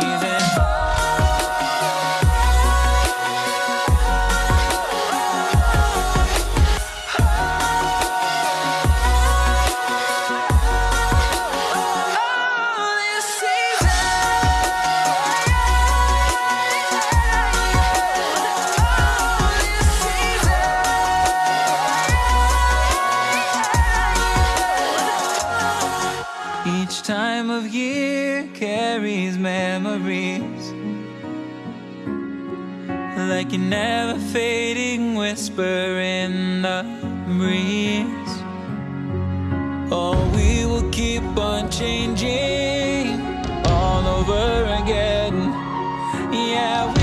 leaving. Each time of year carries memories Like a never fading whisper in the breeze. Oh, we will keep on changing all over again. Yeah,